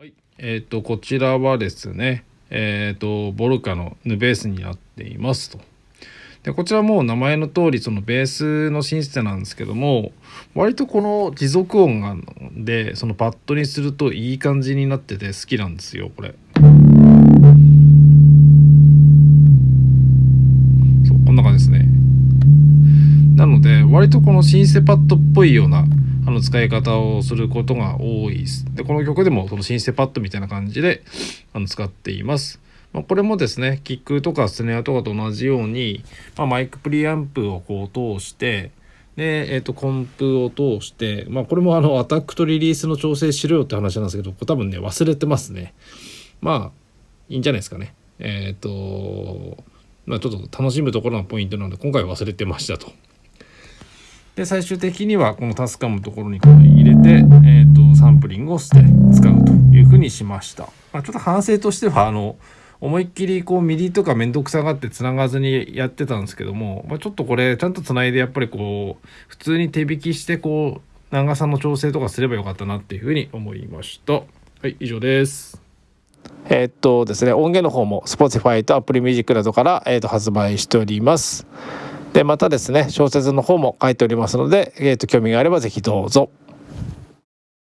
はい、えっ、とこちらはですね、えっ、とボルカのヌベースになっていますと。でこちらもう名前の通りそのベースのシンセなんですけども割とこの持続音がでそのパッドにするといい感じになってて好きなんですよこれ。そうこんな感じですね。なので割とこのシンセパッドっぽいようなあの使い方をすることが多いです。でこの曲でもそのシンセパッドみたいな感じであの使っています、まあ、これもですねキックとかスネアとかと同じように、まあ、マイクプリアンプをこう通してで、えー、とコンプを通して、まあ、これもあのアタックとリリースの調整しろよって話なんですけどこれ多分ね忘れてますね。まあいいんじゃないですかね。えっ、ー、とまあちょっと楽しむところのポイントなので今回忘れてましたと。で最終的にはこの TASCAM のところにこれ入れて、えーと、サンプリングをして使うというふうにしました、まあ、ちょっと反省としてはあの思いっきりこう MIDI とか面倒くさがってつながずにやってたんですけども、まあ、ちょっとこれちゃんとつないでやっぱりこう普通に手弾きしてこう長さの調整とかすればよかったなっていうふうに思いました。はい以上です。えー、っとですね音源の方も Spotify と Apple Music などから、えー、っと発売しております。でまたですね小説の方も書いておりますので、えー、と興味があれば是非どうぞ。